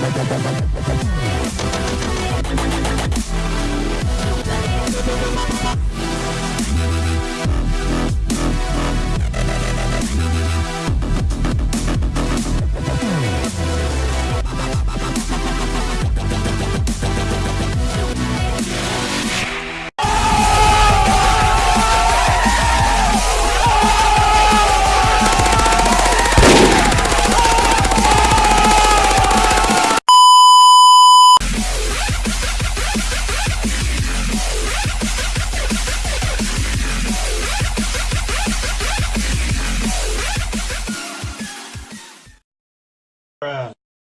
We'll be.